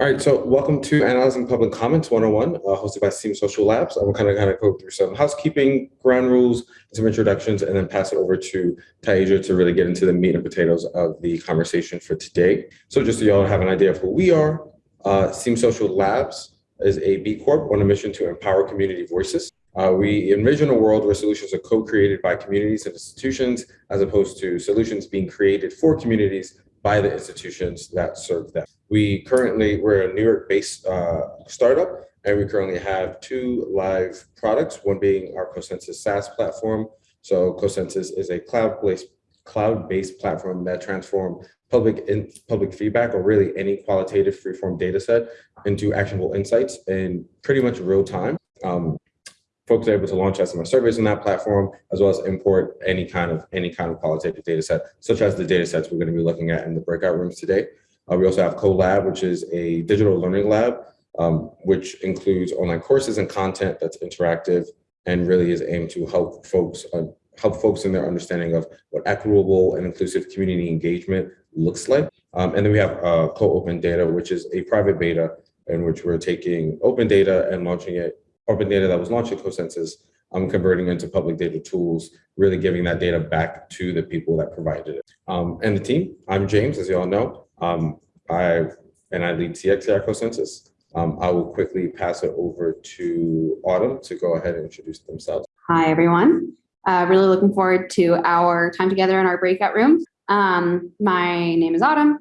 All right, so welcome to Analyzing Public Comments 101, uh, hosted by Seam Social Labs. I'm kind of kind of go through some housekeeping, ground rules, some introductions, and then pass it over to Taisha to really get into the meat and potatoes of the conversation for today. So just so y'all have an idea of who we are, uh, Seam Social Labs is a B Corp on a mission to empower community voices. Uh, we envision a world where solutions are co-created by communities and institutions, as opposed to solutions being created for communities by the institutions that serve them. We currently, we're a New York-based uh, startup, and we currently have two live products, one being our CoSensus SaaS platform. So CoSensus is a cloud-based cloud-based platform that transform public in public feedback or really any qualitative freeform data set into actionable insights in pretty much real time. Um, folks are able to launch SMS surveys on that platform, as well as import any kind of any kind of qualitative data set, such as the data sets we're going to be looking at in the breakout rooms today. Uh, we also have CoLab, which is a digital learning lab, um, which includes online courses and content that's interactive and really is aimed to help folks uh, help folks in their understanding of what equitable and inclusive community engagement looks like. Um, and then we have uh, Co-Open Data, which is a private beta in which we're taking open data and launching it open data that was launched at CoSensus, um, converting into public data tools, really giving that data back to the people that provided it. Um, and the team, I'm James, as you all know. Um, I and I lead here at CoSensus. Um, I will quickly pass it over to Autumn to go ahead and introduce themselves. Hi, everyone. Uh, really looking forward to our time together in our breakout room. Um, my name is Autumn.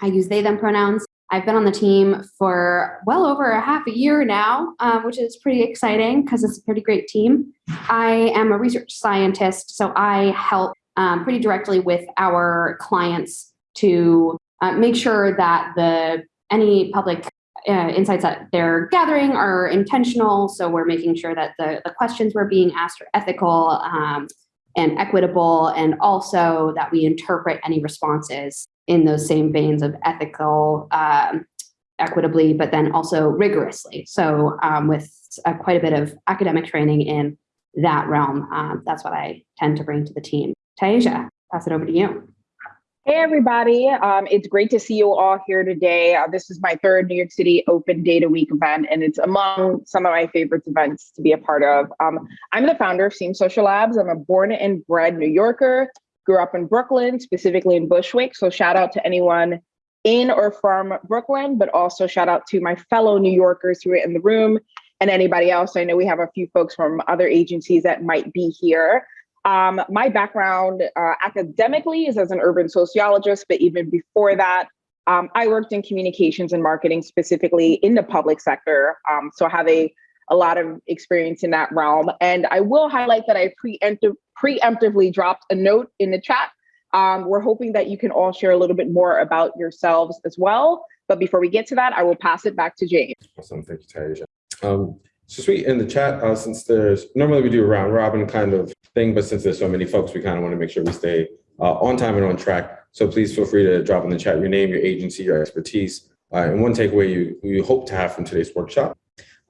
I use they, them pronouns. I've been on the team for well over a half a year now, um, which is pretty exciting because it's a pretty great team. I am a research scientist, so I help um, pretty directly with our clients to uh, make sure that the any public uh, insights that they're gathering are intentional. So we're making sure that the, the questions we're being asked are ethical um, and equitable, and also that we interpret any responses in those same veins of ethical, um, equitably, but then also rigorously. So um, with uh, quite a bit of academic training in that realm, um, that's what I tend to bring to the team. Taisha, pass it over to you. Hey, everybody. Um, it's great to see you all here today. Uh, this is my third New York City Open Data Week event, and it's among some of my favorite events to be a part of. Um, I'm the founder of Seam Social Labs. I'm a born and bred New Yorker grew up in Brooklyn, specifically in Bushwick. So shout out to anyone in or from Brooklyn, but also shout out to my fellow New Yorkers who are in the room and anybody else. I know we have a few folks from other agencies that might be here. Um, my background uh, academically is as an urban sociologist, but even before that, um, I worked in communications and marketing, specifically in the public sector. Um, so I have a, a lot of experience in that realm. And I will highlight that I preemptive, preemptively dropped a note in the chat. Um, we're hoping that you can all share a little bit more about yourselves as well. But before we get to that, I will pass it back to James. Awesome, thank you, Taisha. So sweet in the chat, uh, since there's, normally we do a round robin kind of thing, but since there's so many folks, we kind of want to make sure we stay uh, on time and on track. So please feel free to drop in the chat your name, your agency, your expertise, uh, and one takeaway you, you hope to have from today's workshop.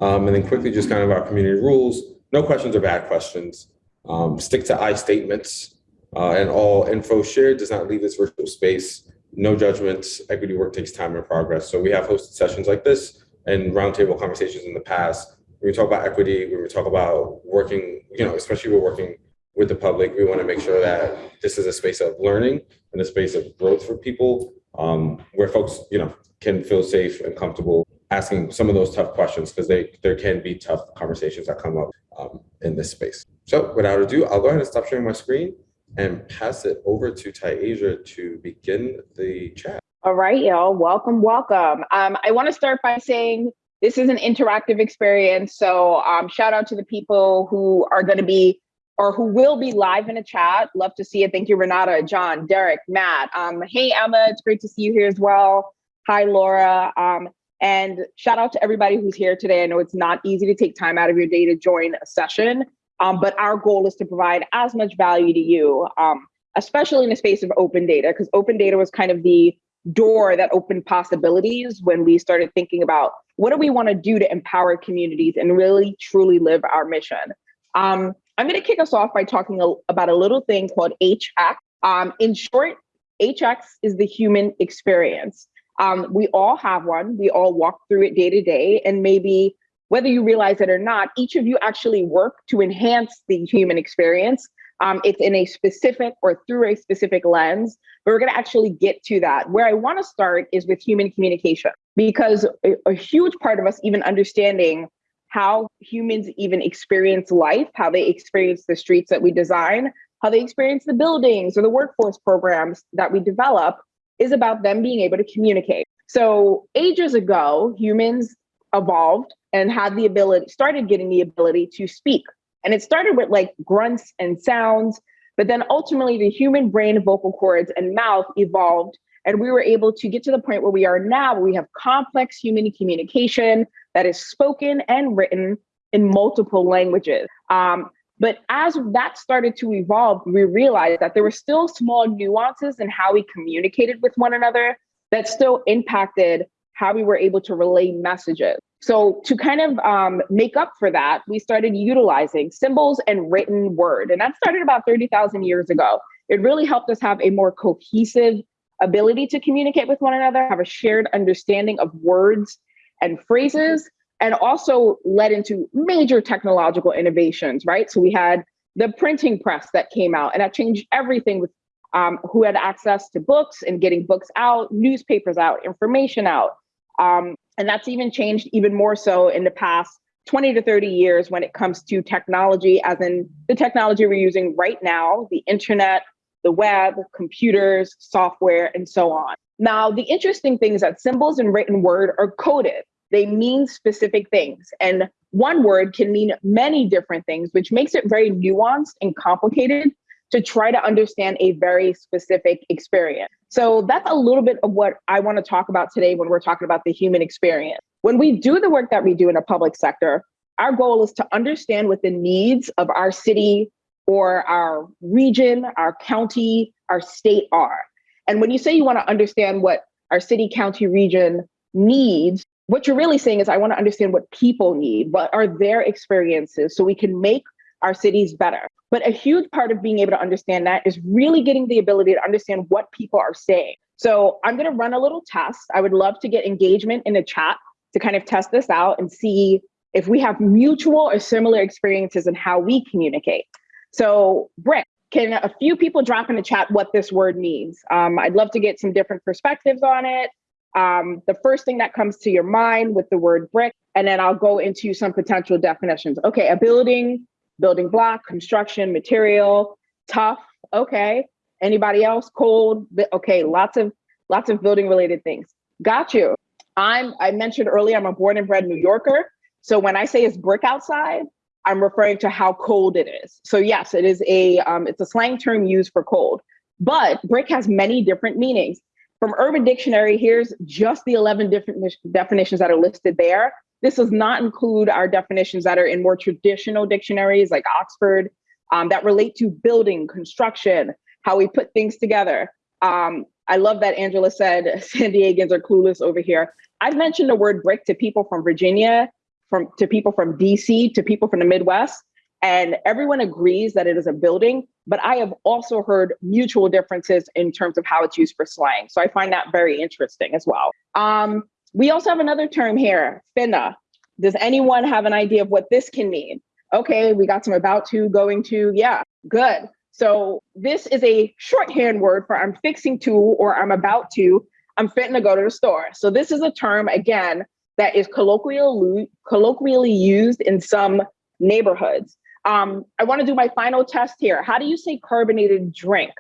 Um, and then quickly just kind of our community rules, no questions or bad questions. Um, stick to I statements uh, and all info shared does not leave this virtual space. No judgments, equity work takes time and progress. So we have hosted sessions like this and roundtable conversations in the past. When we talk about equity, when we talk about working, you know, especially we're working with the public, we want to make sure that this is a space of learning and a space of growth for people um, where folks, you know, can feel safe and comfortable asking some of those tough questions because they there can be tough conversations that come up um, in this space. So without ado, I'll go ahead and stop sharing my screen and pass it over to Taisha to begin the chat. All right, y'all. Welcome, welcome. Um, I want to start by saying this is an interactive experience. So um, shout out to the people who are going to be or who will be live in a chat. Love to see it. Thank you, Renata, John, Derek, Matt. Um, hey, Emma, it's great to see you here as well. Hi, Laura. Um, and shout out to everybody who's here today. I know it's not easy to take time out of your day to join a session, um, but our goal is to provide as much value to you, um, especially in the space of open data, because open data was kind of the door that opened possibilities when we started thinking about what do we want to do to empower communities and really truly live our mission. Um, I'm going to kick us off by talking a, about a little thing called HX. Um, in short, HX is the human experience. Um, we all have one. We all walk through it day to day. And maybe whether you realize it or not, each of you actually work to enhance the human experience. Um, it's in a specific or through a specific lens, but we're going to actually get to that. Where I want to start is with human communication, because a, a huge part of us even understanding how humans even experience life, how they experience the streets that we design, how they experience the buildings or the workforce programs that we develop is about them being able to communicate. So ages ago, humans evolved and had the ability, started getting the ability to speak. And it started with like grunts and sounds, but then ultimately the human brain, vocal cords, and mouth evolved. And we were able to get to the point where we are now, where we have complex human communication that is spoken and written in multiple languages. Um, but as that started to evolve, we realized that there were still small nuances in how we communicated with one another that still impacted how we were able to relay messages. So to kind of um, make up for that, we started utilizing symbols and written word. And that started about 30,000 years ago. It really helped us have a more cohesive ability to communicate with one another, have a shared understanding of words and phrases, and also led into major technological innovations, right? So we had the printing press that came out and that changed everything with um, who had access to books and getting books out, newspapers out, information out. Um, and that's even changed even more so in the past 20 to 30 years when it comes to technology, as in the technology we're using right now, the internet, the web, computers, software, and so on. Now, the interesting thing is that symbols and written word are coded. They mean specific things. And one word can mean many different things, which makes it very nuanced and complicated to try to understand a very specific experience. So that's a little bit of what I want to talk about today when we're talking about the human experience. When we do the work that we do in a public sector, our goal is to understand what the needs of our city or our region, our county, our state are. And when you say you want to understand what our city, county, region needs, what you're really saying is, I want to understand what people need, what are their experiences, so we can make our cities better. But a huge part of being able to understand that is really getting the ability to understand what people are saying. So I'm going to run a little test. I would love to get engagement in the chat to kind of test this out and see if we have mutual or similar experiences in how we communicate. So, Brick, can a few people drop in the chat what this word means? Um, I'd love to get some different perspectives on it um, the first thing that comes to your mind with the word brick, and then I'll go into some potential definitions. Okay, a building, building block, construction, material, tough. Okay. Anybody else? Cold. Okay, lots of lots of building related things. Got you. I'm I mentioned earlier I'm a born and bred New Yorker. So when I say it's brick outside, I'm referring to how cold it is. So yes, it is a um, it's a slang term used for cold. But brick has many different meanings. From Urban Dictionary, here's just the 11 different definitions that are listed there. This does not include our definitions that are in more traditional dictionaries like Oxford um, that relate to building, construction, how we put things together. Um, I love that Angela said San Diegans are clueless over here. I've mentioned the word brick to people from Virginia, from to people from DC, to people from the Midwest, and everyone agrees that it is a building, but I have also heard mutual differences in terms of how it's used for slang. So I find that very interesting as well. Um, we also have another term here, finna. Does anyone have an idea of what this can mean? Okay, we got some about to, going to, yeah, good. So this is a shorthand word for I'm fixing to or I'm about to, I'm fitting to go to the store. So this is a term, again, that is colloquially, colloquially used in some neighborhoods. Um, I want to do my final test here. How do you say carbonated drink?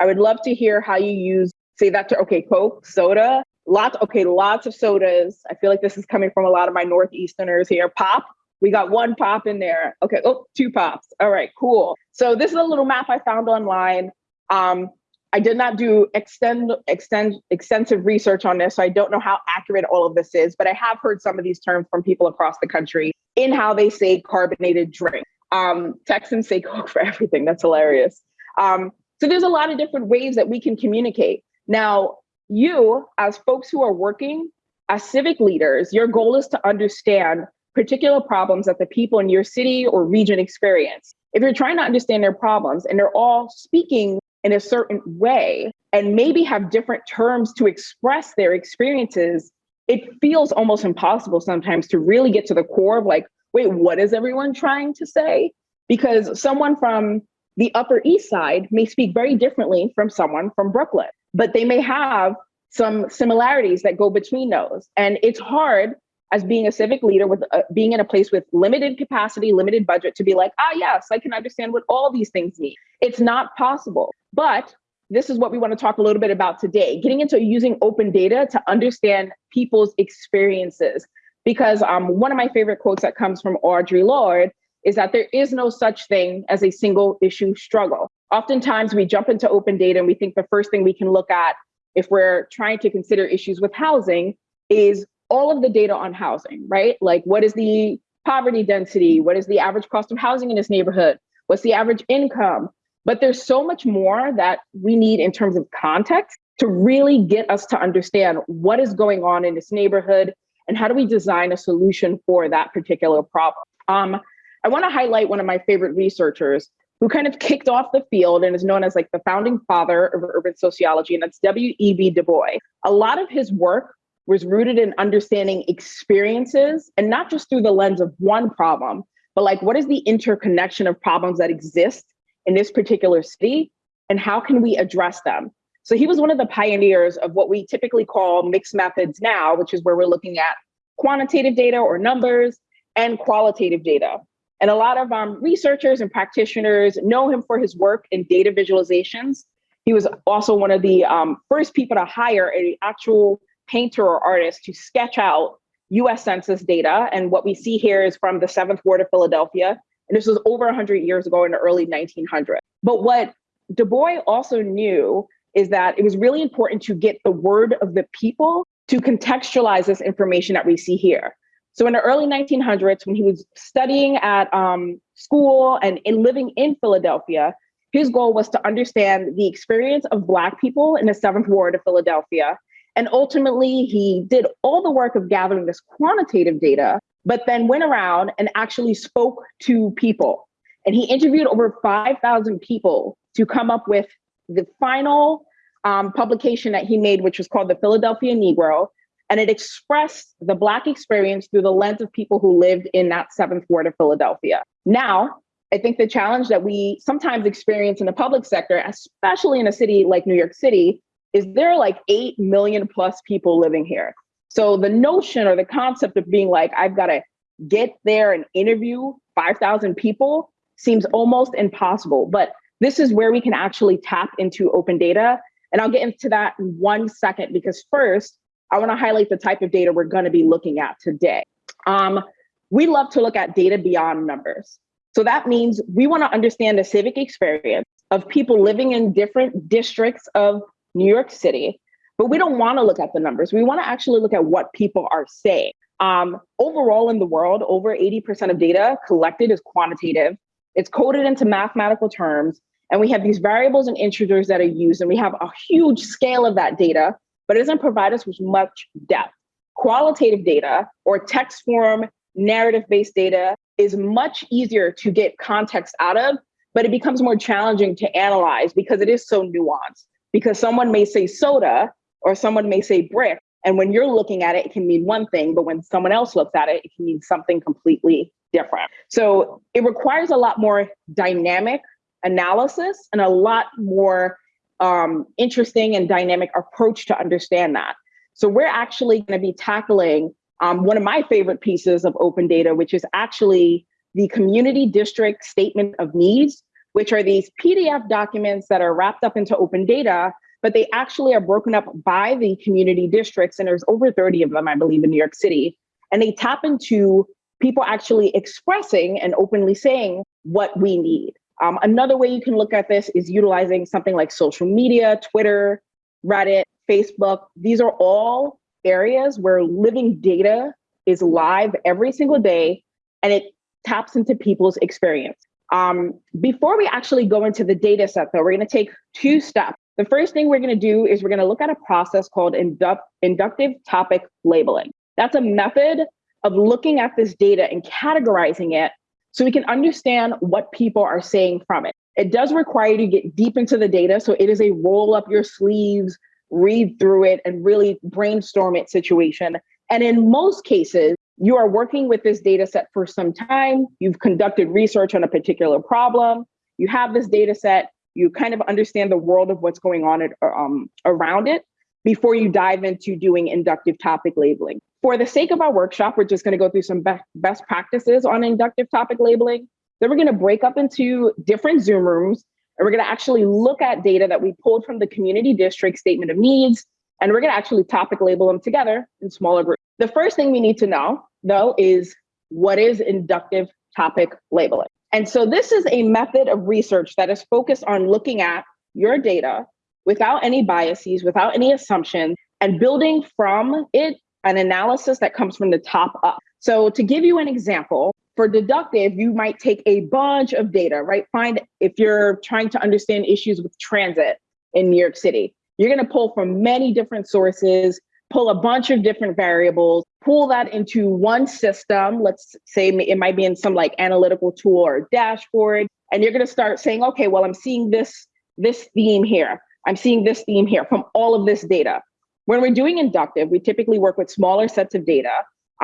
I would love to hear how you use say that to okay, Coke, soda, lots, okay, lots of sodas. I feel like this is coming from a lot of my Northeasterners here. Pop, we got one pop in there. Okay, oh, two pops. All right, cool. So this is a little map I found online. Um, I did not do extend, extend, extensive research on this, so I don't know how accurate all of this is, but I have heard some of these terms from people across the country in how they say carbonated drink. Um, Texans say Coke for everything. That's hilarious. Um, so there's a lot of different ways that we can communicate. Now, you, as folks who are working as civic leaders, your goal is to understand particular problems that the people in your city or region experience. If you're trying to understand their problems and they're all speaking in a certain way and maybe have different terms to express their experiences, it feels almost impossible sometimes to really get to the core of like, wait, what is everyone trying to say? Because someone from the Upper East Side may speak very differently from someone from Brooklyn, but they may have some similarities that go between those. And it's hard as being a civic leader with uh, being in a place with limited capacity, limited budget to be like, ah, yes, I can understand what all these things mean. It's not possible. But this is what we want to talk a little bit about today, getting into using open data to understand people's experiences. Because um, one of my favorite quotes that comes from Audre Lorde is that there is no such thing as a single issue struggle. Oftentimes we jump into open data and we think the first thing we can look at if we're trying to consider issues with housing is all of the data on housing, right? Like what is the poverty density? What is the average cost of housing in this neighborhood? What's the average income? But there's so much more that we need in terms of context to really get us to understand what is going on in this neighborhood and how do we design a solution for that particular problem. Um, I want to highlight one of my favorite researchers who kind of kicked off the field and is known as like the founding father of urban sociology, and that's W.E.B. Du Bois. A lot of his work was rooted in understanding experiences and not just through the lens of one problem, but like what is the interconnection of problems that exist in this particular city and how can we address them? So he was one of the pioneers of what we typically call mixed methods now, which is where we're looking at quantitative data or numbers and qualitative data. And a lot of um, researchers and practitioners know him for his work in data visualizations. He was also one of the um, first people to hire an actual painter or artist to sketch out US Census data. And what we see here is from the seventh ward of Philadelphia. And this was over 100 years ago in the early 1900s. But what Du Bois also knew is that it was really important to get the word of the people to contextualize this information that we see here. So in the early 1900s, when he was studying at um, school and in living in Philadelphia, his goal was to understand the experience of Black people in the seventh ward of Philadelphia. And ultimately, he did all the work of gathering this quantitative data, but then went around and actually spoke to people. And he interviewed over 5,000 people to come up with the final um, publication that he made, which was called The Philadelphia Negro, and it expressed the Black experience through the lens of people who lived in that seventh ward of Philadelphia. Now, I think the challenge that we sometimes experience in the public sector, especially in a city like New York City, is there are like 8 million plus people living here. So the notion or the concept of being like, I've got to get there and interview 5,000 people seems almost impossible. But this is where we can actually tap into open data. And I'll get into that in one second, because first, I want to highlight the type of data we're going to be looking at today. Um, we love to look at data beyond numbers. So that means we want to understand the civic experience of people living in different districts of New York City, but we don't want to look at the numbers. We want to actually look at what people are saying. Um, overall in the world, over 80% of data collected is quantitative. It's coded into mathematical terms, and we have these variables and integers that are used, and we have a huge scale of that data but it doesn't provide us with much depth. Qualitative data or text form narrative based data is much easier to get context out of, but it becomes more challenging to analyze because it is so nuanced. Because someone may say soda or someone may say brick. And when you're looking at it, it can mean one thing, but when someone else looks at it, it can mean something completely different. So it requires a lot more dynamic analysis and a lot more um, interesting and dynamic approach to understand that. So we're actually going to be tackling um, one of my favorite pieces of open data, which is actually the community district statement of needs, which are these PDF documents that are wrapped up into open data, but they actually are broken up by the community districts. And there's over 30 of them, I believe, in New York City. And they tap into people actually expressing and openly saying what we need. Um, another way you can look at this is utilizing something like social media, Twitter, Reddit, Facebook. These are all areas where living data is live every single day and it taps into people's experience. Um, before we actually go into the data set, though, we're going to take two steps. The first thing we're going to do is we're going to look at a process called indu inductive topic labeling. That's a method of looking at this data and categorizing it so we can understand what people are saying from it. It does require you to get deep into the data. So it is a roll up your sleeves, read through it, and really brainstorm it situation. And in most cases, you are working with this data set for some time. You've conducted research on a particular problem. You have this data set. You kind of understand the world of what's going on at, um, around it before you dive into doing inductive topic labeling. For the sake of our workshop, we're just going to go through some best practices on inductive topic labeling. Then we're going to break up into different Zoom rooms, and we're going to actually look at data that we pulled from the community district statement of needs, and we're going to actually topic label them together in smaller groups. The first thing we need to know, though, is what is inductive topic labeling? And so this is a method of research that is focused on looking at your data without any biases, without any assumptions, and building from it an analysis that comes from the top up. So to give you an example, for deductive, you might take a bunch of data, right? Find if you're trying to understand issues with transit in New York City, you're going to pull from many different sources, pull a bunch of different variables, pull that into one system. Let's say it might be in some like analytical tool or dashboard. And you're going to start saying, okay, well, I'm seeing this, this theme here. I'm seeing this theme here from all of this data. When we're doing inductive, we typically work with smaller sets of data.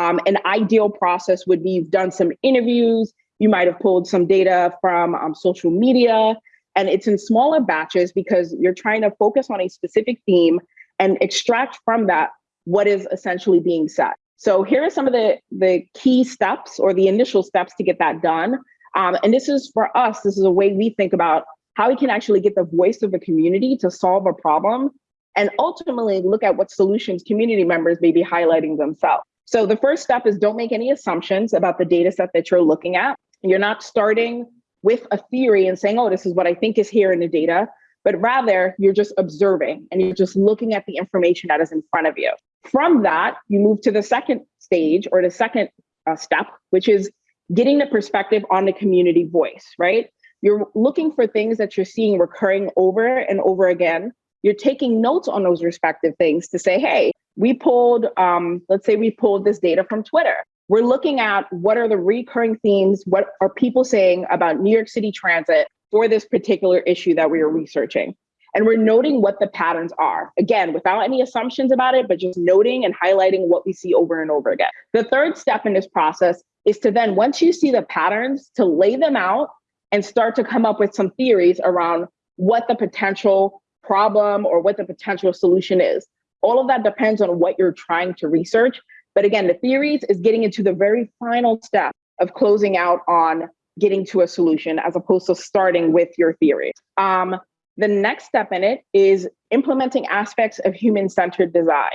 Um, an ideal process would be you've done some interviews, you might have pulled some data from um, social media, and it's in smaller batches because you're trying to focus on a specific theme and extract from that what is essentially being said. So here are some of the, the key steps or the initial steps to get that done. Um, and this is for us, this is a way we think about how we can actually get the voice of the community to solve a problem and ultimately look at what solutions community members may be highlighting themselves. So the first step is don't make any assumptions about the data set that you're looking at. You're not starting with a theory and saying, oh, this is what I think is here in the data, but rather you're just observing and you're just looking at the information that is in front of you. From that, you move to the second stage or the second uh, step, which is getting the perspective on the community voice, right? You're looking for things that you're seeing recurring over and over again. You're taking notes on those respective things to say, hey, we pulled, um, let's say we pulled this data from Twitter. We're looking at what are the recurring themes, what are people saying about New York City transit for this particular issue that we are researching. And we're noting what the patterns are. Again, without any assumptions about it, but just noting and highlighting what we see over and over again. The third step in this process is to then, once you see the patterns, to lay them out and start to come up with some theories around what the potential problem or what the potential solution is. All of that depends on what you're trying to research. But again, the theories is getting into the very final step of closing out on getting to a solution as opposed to starting with your theory. Um, the next step in it is implementing aspects of human-centered design.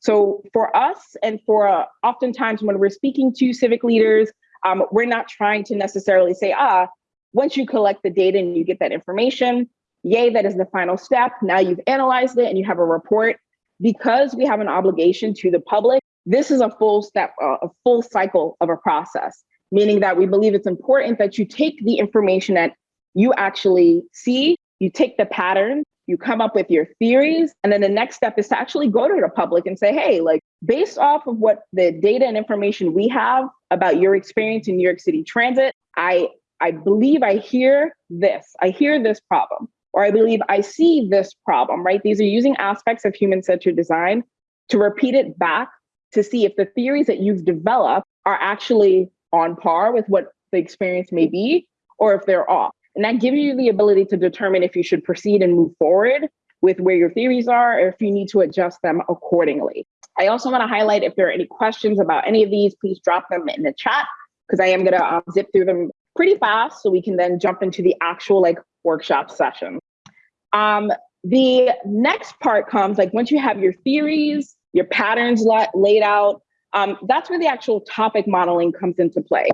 So for us and for uh, oftentimes when we're speaking to civic leaders, um, we're not trying to necessarily say, ah, once you collect the data and you get that information, yay, that is the final step. Now you've analyzed it and you have a report. Because we have an obligation to the public, this is a full step, uh, a full cycle of a process, meaning that we believe it's important that you take the information that you actually see, you take the pattern, you come up with your theories, and then the next step is to actually go to the public and say, hey, like based off of what the data and information we have about your experience in New York City Transit, I I believe I hear this, I hear this problem, or I believe I see this problem, right? These are using aspects of human centered design to repeat it back to see if the theories that you've developed are actually on par with what the experience may be, or if they're off. And that gives you the ability to determine if you should proceed and move forward with where your theories are, or if you need to adjust them accordingly. I also want to highlight if there are any questions about any of these, please drop them in the chat because I am going to um, zip through them pretty fast so we can then jump into the actual like workshop session. Um, the next part comes like once you have your theories, your patterns la laid out, um, that's where the actual topic modeling comes into play.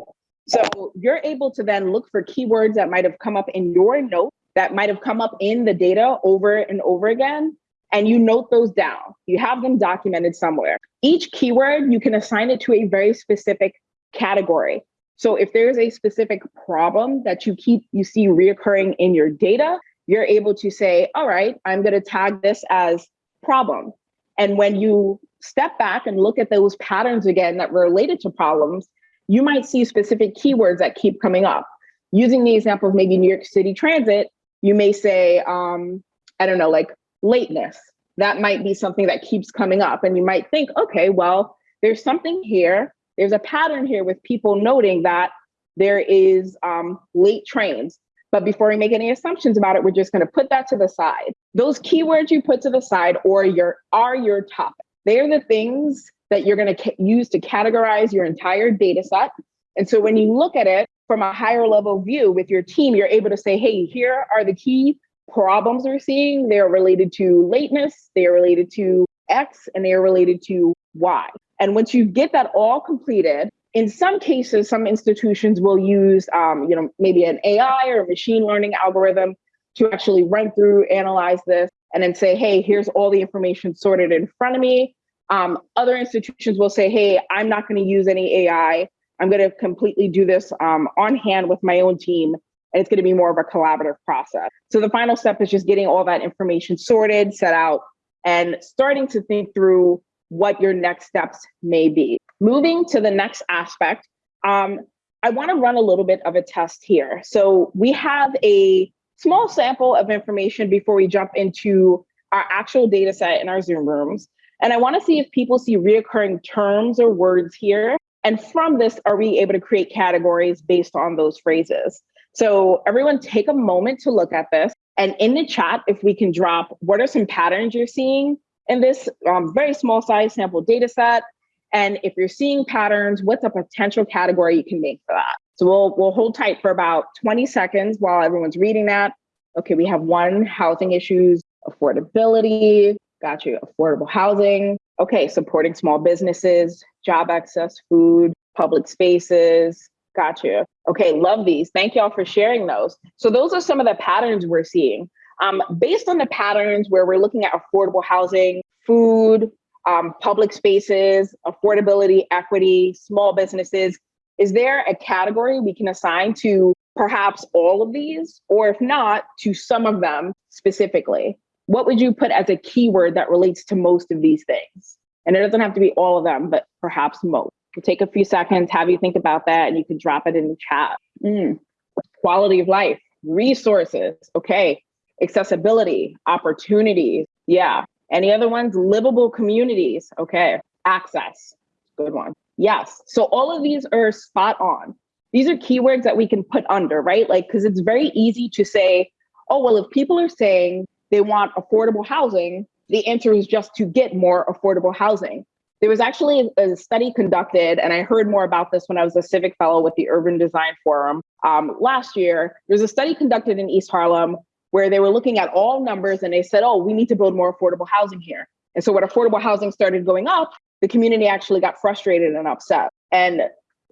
So you're able to then look for keywords that might have come up in your note that might have come up in the data over and over again, and you note those down. You have them documented somewhere. Each keyword, you can assign it to a very specific category. So if there's a specific problem that you keep, you see reoccurring in your data, you're able to say, all right, I'm going to tag this as problem. And when you step back and look at those patterns again that were related to problems, you might see specific keywords that keep coming up. using the example of maybe New York City Transit, you may say, um, I don't know, like lateness. That might be something that keeps coming up. And you might think, okay, well, there's something here. There's a pattern here with people noting that there is um, late trains. But before we make any assumptions about it, we're just going to put that to the side. Those keywords you put to the side or your are your topic. They're the things that you're going to use to categorize your entire data set. And so when you look at it from a higher level view with your team, you're able to say, hey, here are the key problems we're seeing. They're related to lateness, they are related to X, and they are related to Y. And once you get that all completed, in some cases, some institutions will use, um, you know, maybe an AI or machine learning algorithm to actually run through, analyze this, and then say, hey, here's all the information sorted in front of me. Um, other institutions will say, hey, I'm not going to use any AI. I'm going to completely do this um, on hand with my own team. And it's going to be more of a collaborative process. So the final step is just getting all that information sorted, set out, and starting to think through what your next steps may be. Moving to the next aspect, um, I want to run a little bit of a test here. So we have a small sample of information before we jump into our actual data set in our Zoom rooms. And I want to see if people see reoccurring terms or words here. And from this, are we able to create categories based on those phrases? So everyone take a moment to look at this. And in the chat, if we can drop, what are some patterns you're seeing in this um, very small size sample data set? And if you're seeing patterns, what's a potential category you can make for that? So we'll, we'll hold tight for about 20 seconds while everyone's reading that. Okay, we have one, housing issues, affordability, got you, affordable housing. Okay, supporting small businesses, job access, food, public spaces, got you. Okay, love these. Thank y'all for sharing those. So those are some of the patterns we're seeing. Um, based on the patterns where we're looking at affordable housing, food, um, public spaces, affordability, equity, small businesses, is there a category we can assign to perhaps all of these, or if not, to some of them specifically? What would you put as a keyword that relates to most of these things? And it doesn't have to be all of them, but perhaps most. We'll take a few seconds, have you think about that, and you can drop it in the chat. Mm. Quality of life, resources, okay. Accessibility, opportunities, yeah. Any other ones? Livable communities, okay. Access, good one. Yes, so all of these are spot on. These are keywords that we can put under, right? Like, because it's very easy to say, oh, well, if people are saying they want affordable housing, the answer is just to get more affordable housing. There was actually a study conducted, and I heard more about this when I was a civic fellow with the Urban Design Forum um, last year. There was a study conducted in East Harlem where they were looking at all numbers and they said, oh, we need to build more affordable housing here. And so when affordable housing started going up, the community actually got frustrated and upset. And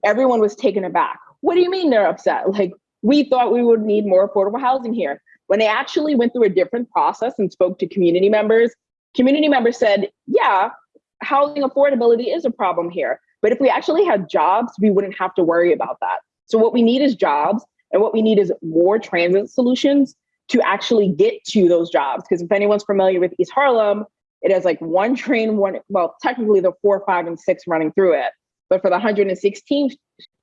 everyone was taken aback. What do you mean they're upset? Like, we thought we would need more affordable housing here. When they actually went through a different process and spoke to community members, community members said, yeah, housing affordability is a problem here. But if we actually had jobs, we wouldn't have to worry about that. So what we need is jobs and what we need is more transit solutions to actually get to those jobs. Because if anyone's familiar with East Harlem, it has like one train, one, well, technically the four, five, and six running through it. But for the 116th,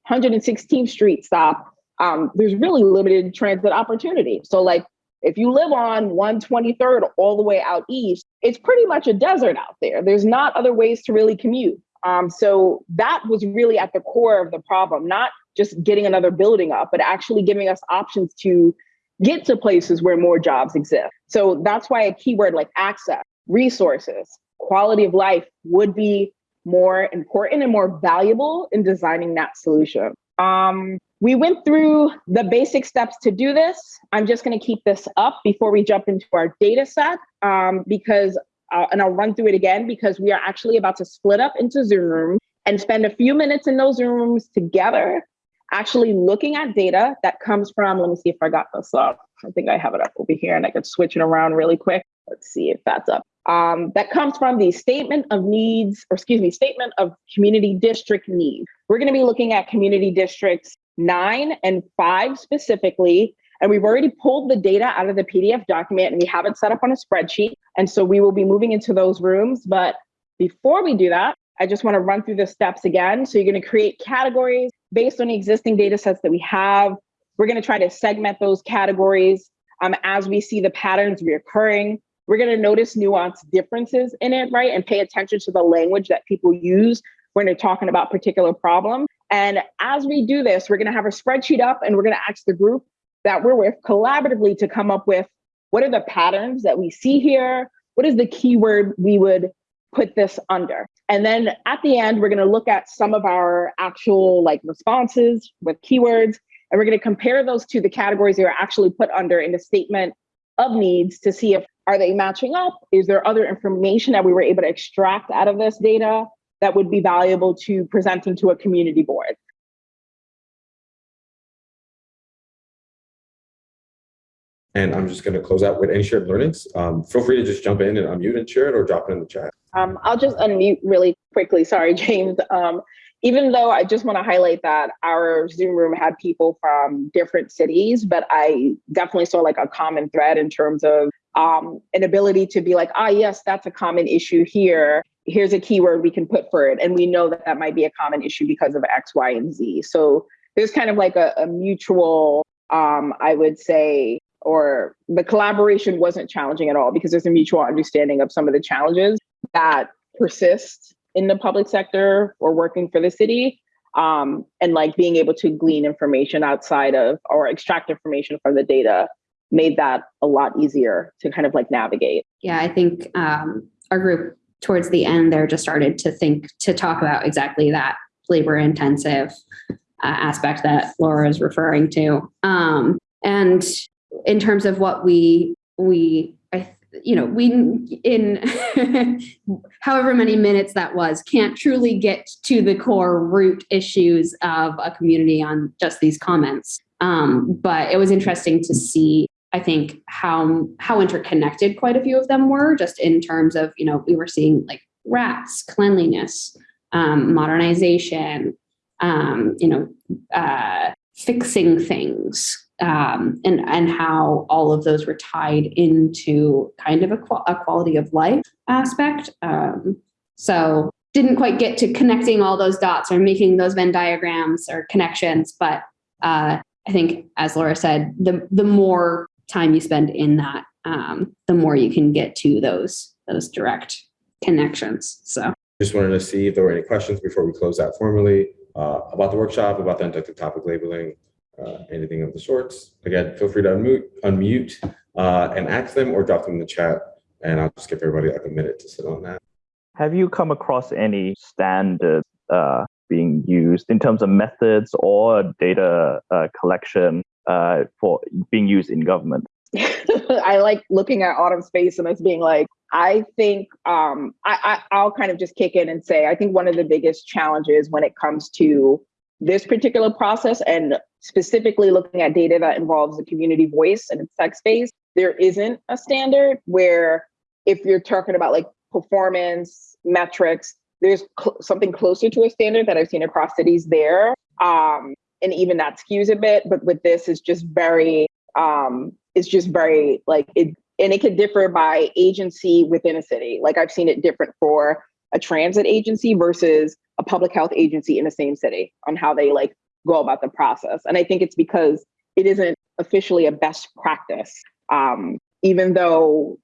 116th Street stop, um, there's really limited transit opportunity. So like if you live on 123rd all the way out east, it's pretty much a desert out there. There's not other ways to really commute. Um, so that was really at the core of the problem, not just getting another building up, but actually giving us options to get to places where more jobs exist. So that's why a keyword like access, resources, quality of life would be more important and more valuable in designing that solution. Um, we went through the basic steps to do this. I'm just going to keep this up before we jump into our data set um, because, uh, and I'll run through it again because we are actually about to split up into Zoom rooms and spend a few minutes in those rooms together, actually looking at data that comes from, let me see if I got this up. I think I have it up over here and I could switch it around really quick. Let's see if that's up. Um, that comes from the statement of needs, or excuse me, statement of community district needs. We're going to be looking at community districts nine and five specifically. And we've already pulled the data out of the PDF document and we have it set up on a spreadsheet. And so we will be moving into those rooms. But before we do that, I just want to run through the steps again. So you're going to create categories based on the existing data sets that we have. We're going to try to segment those categories um, as we see the patterns reoccurring. We're going to notice nuanced differences in it, right? And pay attention to the language that people use when they're talking about particular problems. And as we do this, we're going to have a spreadsheet up and we're going to ask the group that we're with collaboratively to come up with what are the patterns that we see here? What is the keyword we would put this under? And then at the end, we're going to look at some of our actual like responses with keywords, and we're going to compare those to the categories they are actually put under in the statement of needs to see if are they matching up? Is there other information that we were able to extract out of this data that would be valuable to presenting to a community board? And I'm just going to close out with any shared learnings. Um, feel free to just jump in and unmute and share it or drop it in the chat. Um, I'll just unmute really quickly. Sorry, James. Um, even though I just want to highlight that our Zoom room had people from different cities, but I definitely saw like a common thread in terms of um, an ability to be like, ah, yes, that's a common issue here. Here's a keyword we can put for it. And we know that that might be a common issue because of X, Y, and Z. So there's kind of like a, a mutual, um, I would say, or the collaboration wasn't challenging at all because there's a mutual understanding of some of the challenges that persist in the public sector or working for the city um, and like being able to glean information outside of or extract information from the data made that a lot easier to kind of like navigate Yeah, I think um, our group towards the end there just started to think to talk about exactly that labor intensive uh, aspect that Laura is referring to. Um, and in terms of what we we I you know we in however many minutes that was can't truly get to the core root issues of a community on just these comments. Um, but it was interesting to see I think how how interconnected quite a few of them were, just in terms of you know we were seeing like rats, cleanliness, um, modernization, um, you know, uh, fixing things, um, and and how all of those were tied into kind of a, qual- a quality of life aspect. Um, so didn't quite get to connecting all those dots or making those Venn diagrams or connections, but uh, I think, as Laura said, the the more time you spend in that, um, the more you can get to those those direct connections. So Just wanted to see if there were any questions before we close out formally uh, about the workshop, about the inductive topic labeling, uh, anything of the sorts. Again, feel free to unmute, unmute uh, and ask them or drop them in the chat. And I'll just give everybody like a minute to sit on that. Have you come across any standards uh, being used in terms of methods or data uh, collection uh, for being used in government? I like looking at Autumn's face and us being like, I think um, I, I, I'll kind of just kick in and say, I think one of the biggest challenges when it comes to this particular process and specifically looking at data that involves the community voice and its text space, there isn't a standard where if you're talking about like performance metrics, there's cl- something closer to a standard that I've seen across cities there. Um, and even that skews a bit, but with this is just very um, it's just very like it and it can differ by agency within a city. Like I've seen it different for a transit agency versus a public health agency in the same city on how they like go about the process. And I think it's because it isn't officially a best practice. Um, even though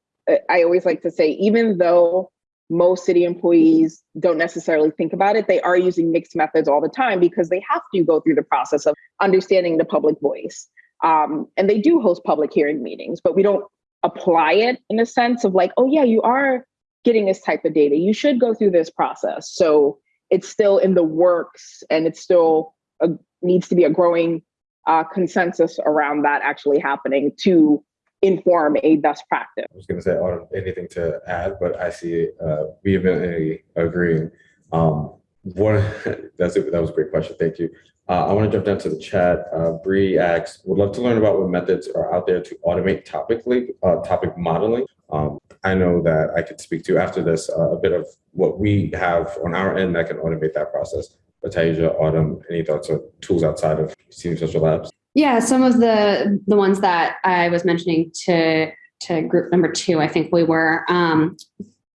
I always like to say, even though most city employees don't necessarily think about it, they are using mixed methods all the time because they have to go through the process of understanding the public voice. Um, and they do host public hearing meetings, but we don't apply it in a sense of like, oh yeah, you are getting this type of data. You should go through this process. So it's still in the works, and it's still a, needs to be a growing uh, consensus around that actually happening to inform a best practice. I was going to say, Autumn, anything to add, but I see uh, vehemently agreeing. Um, one, that's it. That was a great question. Thank you. Uh, I want to jump down to the chat. Uh, Bree asks, would love to learn about what methods are out there to automate topically, uh, topic modeling. Um, I know that I could speak to after this uh, a bit of what we have on our end that can automate that process. Taisha, Autumn, any thoughts or tools outside of Seam Social Labs? yeah, some of the the ones that I was mentioning to to group number two, I think we were um,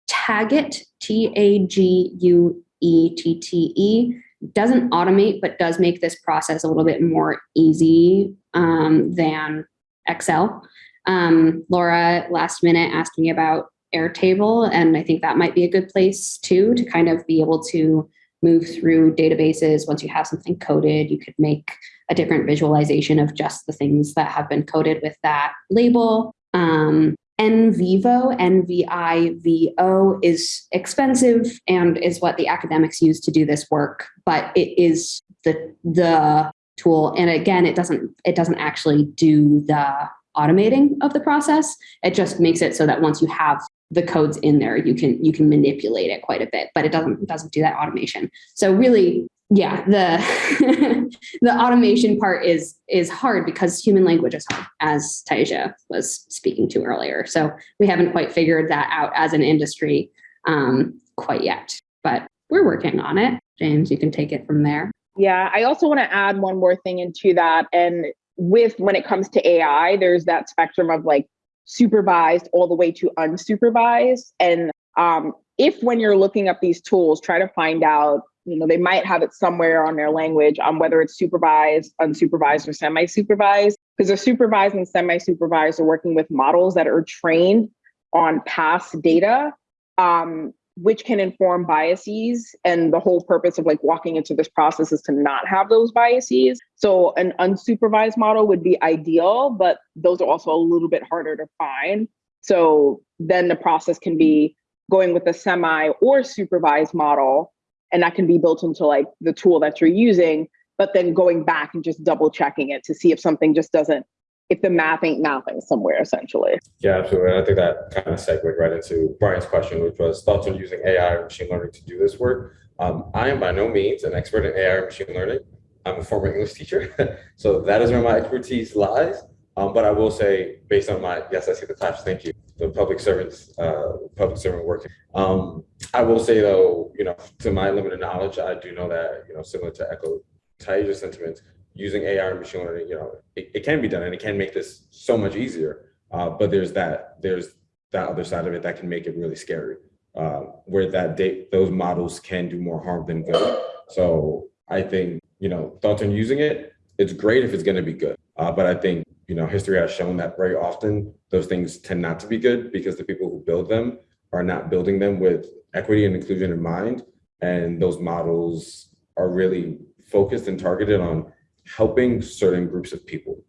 Taguette, T A G U E T T E doesn't automate, but does make this process a little bit more easy um, than Excel. Um, Laura last minute asked me about Airtable, and I think that might be a good place too to kind of be able to move through databases. Once you have something coded, you could make a different visualization of just the things that have been coded with that label. Um, NVivo, N-V-I-V-O is expensive and is what the academics use to do this work, but it is the the tool. And again, it doesn't it doesn't actually do the automating of the process. It just makes it so that once you have the codes in there, you can you can manipulate it quite a bit, but it doesn't doesn't do that automation. So really, yeah, the the automation part is is hard because human language is hard, as Taisha was speaking to earlier. So we haven't quite figured that out as an industry um, quite yet, but we're working on it. James, you can take it from there. Yeah, I also want to add one more thing into that. And with when it comes to AI, there's that spectrum of like supervised all the way to unsupervised. And um, if when you're looking up these tools, try to find out, you know, they might have it somewhere on their language on whether it's supervised, unsupervised, or semi-supervised. Because the supervised and semi-supervised are working with models that are trained on past data. Um, which can inform biases. And the whole purpose of like walking into this process is to not have those biases. So an unsupervised model would be ideal, but those are also a little bit harder to find. So then the process can be going with a semi or supervised model, and that can be built into like the tool that you're using, but then going back and just double checking it to see if something just doesn't if the math ain't mathing somewhere essentially. Yeah, absolutely. And I think that kind of segued right into Brian's question, which was thoughts on using AI or machine learning to do this work. Um, I am by no means an expert in AI or machine learning. I'm a former English teacher, so that is where my expertise lies. Um, but I will say, based on my yes, I see the claps. Thank you. The public servants, uh, public servant work. Um, I will say though, you know, to my limited knowledge, I do know that you know, similar to echo Taisha's sentiments, using AI and machine learning, you know, it, it can be done and it can make this so much easier. Uh, but there's that, there's that other side of it that can make it really scary, uh, where that date, those models can do more harm than good. So I think, you know, thoughts on using it, it's great if it's going to be good. Uh, but I think, you know, history has shown that very often those things tend not to be good because the people who build them are not building them with equity and inclusion in mind. And those models are really focused and targeted on helping certain groups of people.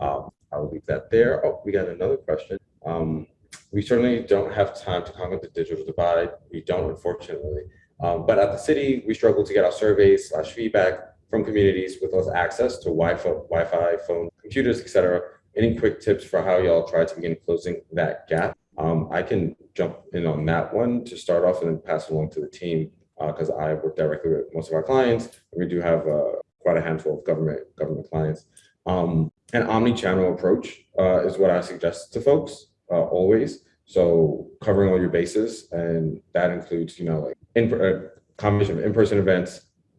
Um, I'll leave that there. Oh, we got another question. Um, we certainly don't have time to conquer the digital divide. We don't, unfortunately. Um, but at the city, we struggle to get our surveys slash feedback from communities with less access to Wi-Fi, Wi-Fi phone, computers, etc. Any quick tips for how y'all try to begin closing that gap? Um, I can jump in on that one to start off and then pass it along to the team because uh, I work directly with most of our clients. We do have uh, quite a handful of government government clients. Um, an omni-channel approach uh, is what I suggest to folks uh, always. So covering all your bases, and that includes, you know, like in a uh, combination of in-person events,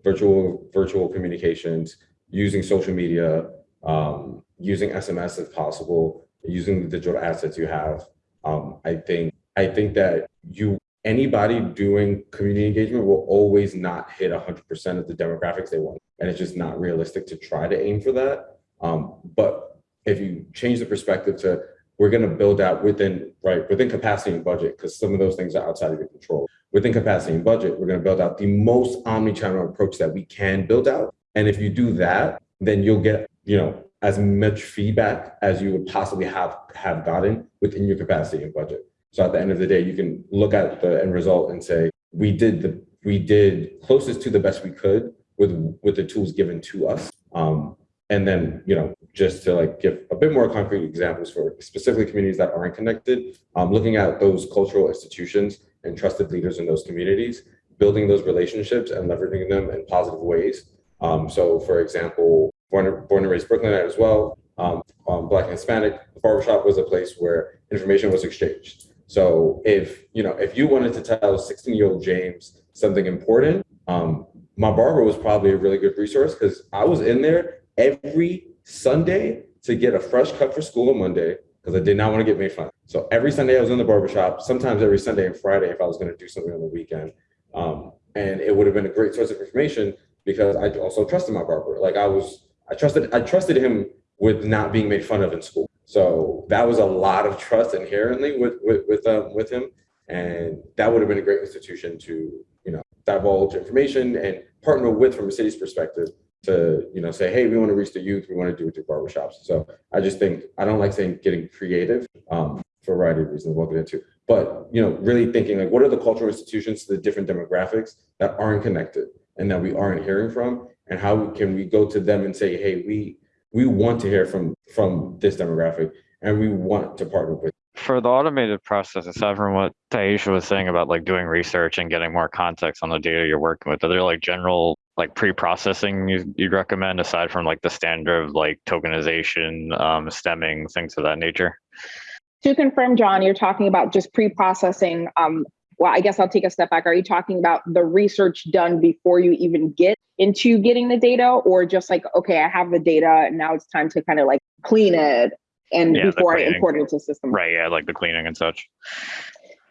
virtual virtual communications, using social media, um, using SMS if possible, using the digital assets you have. Um, I think I think that you anybody doing community engagement will always not hit 100% of the demographics they want. And it's just not realistic to try to aim for that. Um, but if you change the perspective to we're going to build out within right within capacity and budget because some of those things are outside of your control. Within capacity and budget we're going to build out the most omni-channel approach that we can build out. And if you do that then you'll get you know as much feedback as you would possibly have have gotten within your capacity and budget. So at the end of the day, you can look at the end result and say, we did the we did closest to the best we could with with the tools given to us. Um, and then, you know, just to like give a bit more concrete examples for specifically communities that aren't connected, um, looking at those cultural institutions and trusted leaders in those communities, building those relationships and leveraging them in positive ways. Um, so for example, born, born and raised Brooklynite as well, um, um, Black and Hispanic, the barbershop was a place where information was exchanged. So if you know if you wanted to tell 16 year old James something important, um, my barber was probably a really good resource because I was in there every Sunday to get a fresh cut for school on Monday because I did not want to get made fun. So every Sunday I was in the barbershop, sometimes every Sunday and Friday if I was going to do something on the weekend. Um, and it would have been a great source of information because I also trusted my barber. Like I was, I trusted, I trusted him with not being made fun of in school. So that was a lot of trust inherently with with with, um, with him, and that would have been a great institution to you know divulge information and partner with from a city's perspective to you know say hey we want to reach the youth we want to do it through barbershops. So i just think i don't like saying getting creative um, for a variety of reasons we'll get into but you know really thinking like what are the cultural institutions to the different demographics that aren't connected and that we aren't hearing from? And how can we go to them and say hey we we want to hear from from this demographic and we want to partner with For the automated process, aside from what Taisha was saying about like doing research and getting more context on the data you're working with, are there like general like pre-processing you, you'd recommend aside from like the standard of like tokenization, um, stemming, things of that nature? To confirm, John, you're talking about just pre-processing. Um, well, I guess I'll take a step back. Are you talking about the research done before you even get into getting the data, or just like, okay, I have the data, and now it's time to kind of like clean it and Yeah, before I cleaning. import it into the system? Right. Yeah. Like the cleaning and such.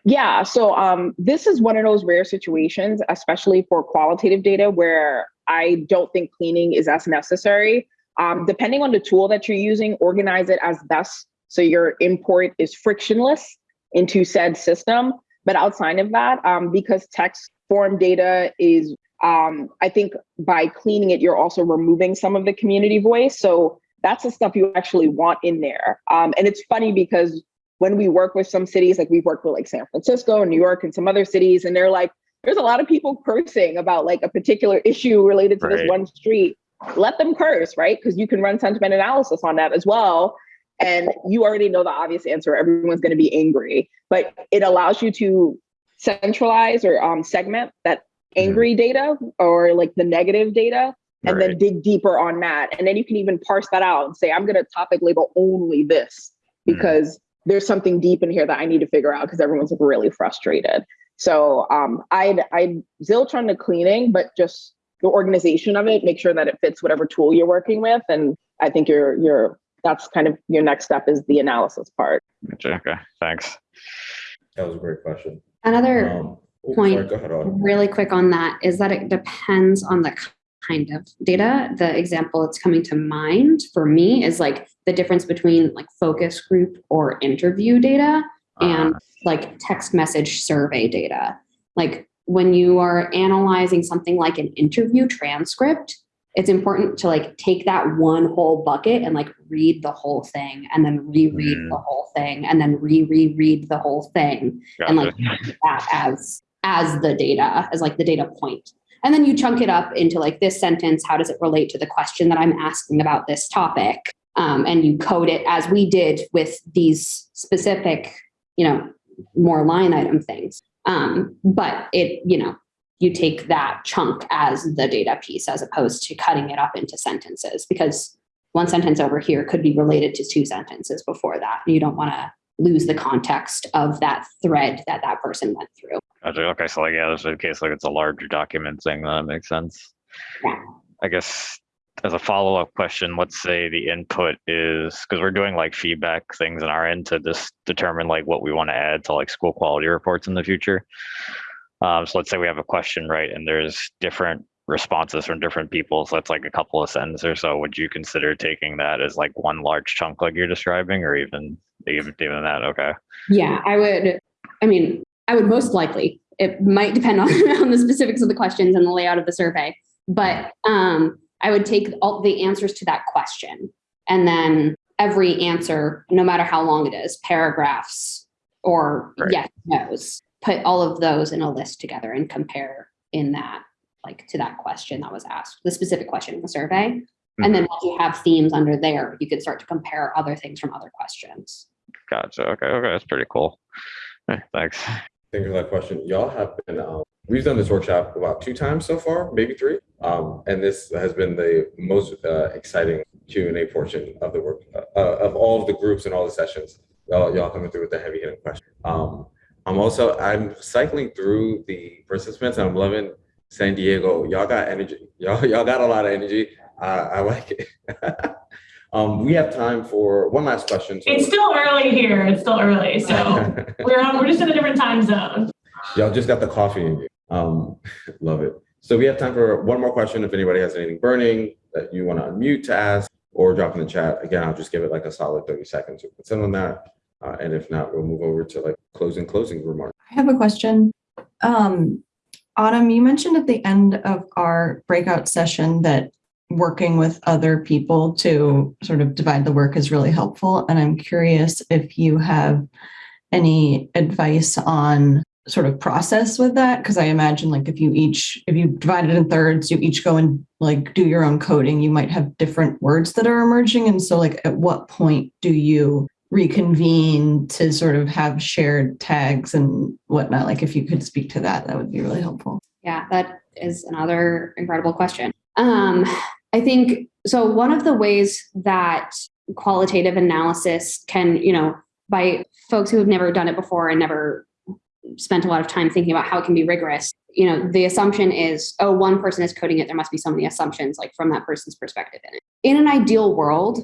Yeah, so um, this is one of those rare situations, especially for qualitative data, where I don't think cleaning is as necessary. Um, depending on the tool that you're using, organize it as best so your import is frictionless into said system. But outside of that, um, because text form data is, um, I think by cleaning it, you're also removing some of the community voice. So that's the stuff you actually want in there. Um, and it's funny because when we work with some cities, like we've worked with like San Francisco and New York and some other cities, and they're like, there's a lot of people cursing about like a particular issue related to this one street. Let them curse, right? Because you can run sentiment analysis on that as well. And you already know the obvious answer. Everyone's going to be angry, but it allows you to centralize or um, segment that angry data or like the negative data and then dig deeper on that. And then you can even parse that out and say, I'm going to topic label only this Mhm. because there's something deep in here that I need to figure out because everyone's like really frustrated. So um, I'd I'd zilch on the cleaning, but just the organization of it, make sure that it fits whatever tool you're working with. And I think you're you're that's kind of your next step is the analysis part. Gotcha, Okay. Thanks. that was a great question Another um, oh, point. sorry, ahead really quick on that is that it depends on the kind of data. The example that's coming to mind for me is like the difference between like focus group or interview data and Uh, like text message survey data. Like when you are analyzing something like an interview transcript, it's important to like take that one whole bucket and like read the whole thing and then reread Mm. the whole thing and then re-reread the whole thing and like that as as the data as like the data point and then you chunk it up into like this sentence how does it relate to the question that i'm asking about this topic? Um, and you code it as we did with these specific you know more line item things. Um, but it you know you take that chunk as the data piece as opposed to cutting it up into sentences because one sentence over here could be related to two sentences before that. You don't want to lose the context of that thread that that person went through. Gotcha. Okay. So like, yeah, there's a case like it's a larger document thing. That makes sense. Yeah. I guess as a follow-up question, let's say the input is because we're doing like feedback things in our end to just determine like what we want to add to like school quality reports in the future. Um, so let's say we have a question, right? And there's different responses from different people. So that's like a couple of sentences or so. Would you consider taking that as like one large chunk like you're describing or even even even that? Okay. Yeah, I would. I mean, I would most likely. It might depend on, on the specifics of the questions and the layout of the survey, but um, I would take all the answers to that question and then every answer, no matter how long it is, paragraphs or Right. yes, no's, put all of those in a list together and compare in that, like to that question that was asked, the specific question in the survey. And then once you have themes under there, you could start to compare other things from other questions. Gotcha. Okay. Okay. That's pretty cool. Thanks. Thank you for that question. Y'all have been, um, we've done this workshop about two times so far, maybe three. Um, and this has been the most uh, exciting Q and A portion of the work, uh, of all of the groups and all the sessions. Y'all, y'all coming through with the heavy hitting question. Um, I'm also, I'm cycling through the participants and I'm loving San Diego. Y'all got energy. Y'all, y'all got a lot of energy. Uh, I like it. um, we have time for one last question. So- It's still early here. It's still early, so we're on, we're just in a different time zone. Y'all just got the coffee in you. Um, love it. So we have time for one more question. If anybody has anything burning that you want to unmute to ask or drop in the chat, again, I'll just give it like a solid 30 seconds to send on that. Uh, and if not, we'll move over to like closing, closing remarks. I have a question. Um, Autumn, you mentioned at the end of our breakout session that working with other people to sort of divide the work is really helpful. And I'm curious if you have any advice on sort of process with that because i imagine like if you each if you divide it in thirds you each go and like do your own coding you might have different words that are emerging and so like at what point do you reconvene to sort of have shared tags and whatnot like if you could speak to that that would be really helpful Yeah, that is another incredible question. Um, I think so. One of the ways that qualitative analysis can, you know, by folks who have never done it before and never spent a lot of time thinking about how it can be rigorous, you know, the assumption is, oh, one person is coding it. There must be so many assumptions, like from that person's perspective in it. In an ideal world,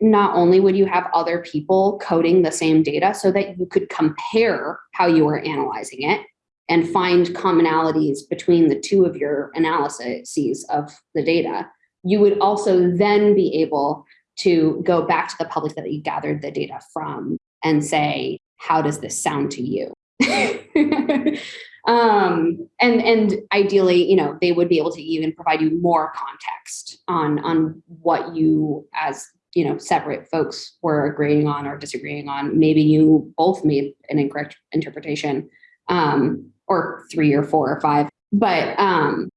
not only would you have other people coding the same data so that you could compare how you were analyzing it and find commonalities between the two of your analyses of the data, you would also then be able to go back to the public that you gathered the data from and say, how does this sound to you? um, and and ideally, you know, they would be able to even provide you more context on on what you as you know separate folks were agreeing on or disagreeing on. Maybe you both made an incorrect interpretation. Um, or three or four or five. But um,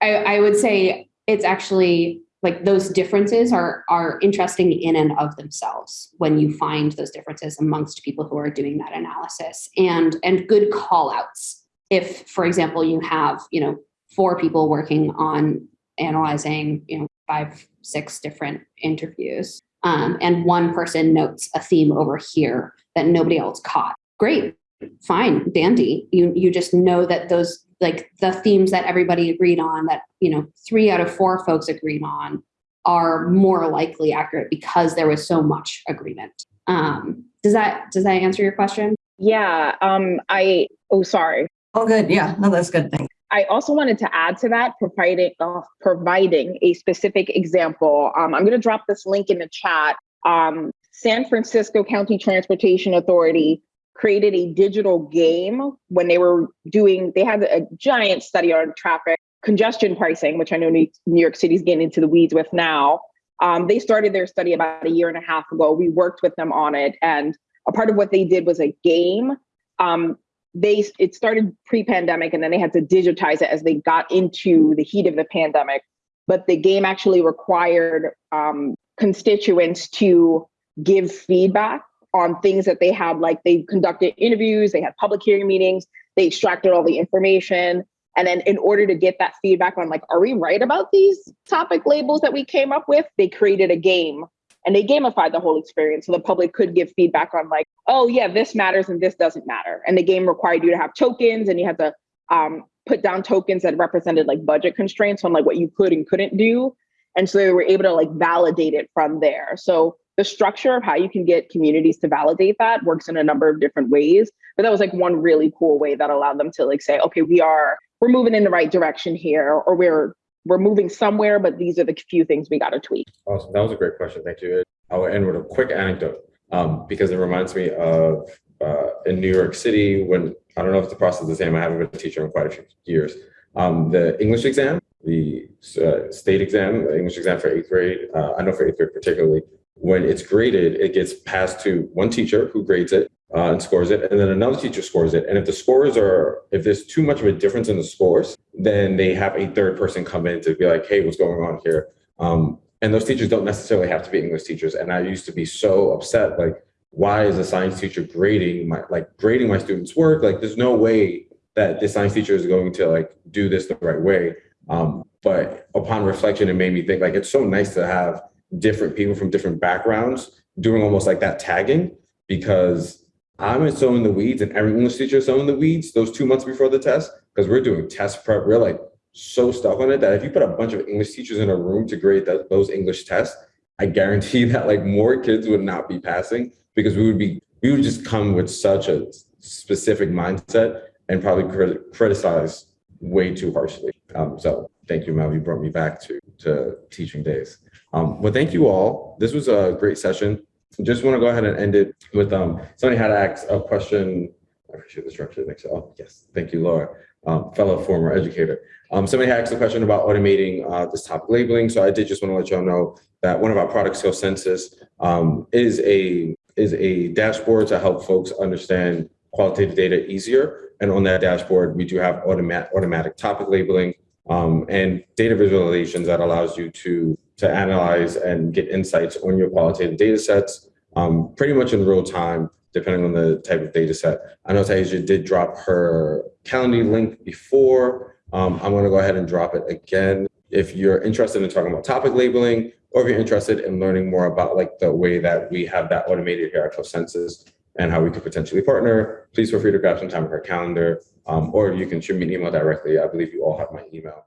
I, I would say it's actually like those differences are are interesting in and of themselves when you find those differences amongst people who are doing that analysis and and good call outs if for example you have you know four people working on analyzing you know five six different interviews. Um, and one person notes a theme over here that nobody else caught. Great fine dandy. You you just know that those like the themes that everybody agreed on that you know three out of four folks agreed on are more likely accurate because there was so much agreement. Um does that does that answer your question? Yeah. Um, I, oh, sorry. oh good. Yeah. No that's good thanks I also wanted to add to that, providing uh, providing a specific example. Um, I'm going to drop this link in the chat. Um, San Francisco County Transportation Authority created a digital game when they were doing. They had a giant study on traffic congestion pricing, which I know New York City's getting into the weeds with now. Um, they started their study about a year and a half ago. We worked with them on it, and a part of what they did was a game. Um, they it started pre-pandemic and then they had to digitize it as they got into the heat of the pandemic. But the game actually required um, constituents to give feedback on things that they had like they conducted interviews they had public hearing meetings they extracted all the information. And then in order to get that feedback on like are we right about these topic labels that we came up with? They created a game and they gamified the whole experience so the public could give feedback on like oh yeah this matters and this doesn't matter. And the game required you to have tokens and you had to um, put down tokens that represented like budget constraints on like what you could and couldn't do. And so they were able to like validate it from there. So the structure of how you can get communities to validate that works in a number of different ways. But that was like one really cool way that allowed them to like say okay we are we're moving in the right direction here or we're we're moving somewhere but these are the few things we got to tweak Awesome. That was a great question. Thank you. I will end with a quick anecdote um, because it reminds me of uh, in New York City when I don't know if the process is the same. I haven't been a teacher in quite a few years. Um, the English exam, the uh, state exam, the English exam for eighth grade, uh, I know for eighth grade particularly, when it's graded, it gets passed to one teacher who grades it uh, and scores it, and then another teacher scores it. And if the scores are, if there's too much of a difference in the scores, then they have a third person come in to be like, hey, what's going on here? Um, and those teachers don't necessarily have to be English teachers. And I used to be so upset, like, why is a science teacher grading my like grading my students' work? Like, there's no way that the science teacher is going to like do this the right way. Um, but upon reflection, it made me think like it's so nice to have different people from different backgrounds doing almost like that tagging because I'm so in the weeds and every English teacher is so in the weeds those two months before the test because we're doing test prep. We're like so stuck on it that if you put a bunch of English teachers in a room to grade that, those English tests, I guarantee that like more kids would not be passing because we would be we would just come with such a specific mindset and probably crit- criticize way too harshly. Um, so thank you, Mel. You brought me back to, to teaching days. Um, well, thank you all. This was a great session. Just want to go ahead and end it with, um, somebody had asked a question. I appreciate the structure next. Oh, yes. Thank you, Laura, um, fellow former educator. Um, somebody had asked a question about automating, uh, this topic labeling. So I did just want to let y'all know that one of our product skill census, um, is a, is a dashboard to help folks understand qualitative data easier. And on that dashboard, we do have automatic, automatic topic labeling, um, and data visualizations that allows you to, to analyze and get insights on your qualitative data sets, um, pretty much in real time, depending on the type of data set. I know Taisha did drop her Calendly link before. Um, I'm gonna go ahead and drop it again. If you're interested in talking about topic labeling, or if you're interested in learning more about like the way that we have that automated here at CoSensus and how we could potentially partner, please feel free to grab some time with our calendar. Um, or you can shoot me an email directly. I believe you all have my email.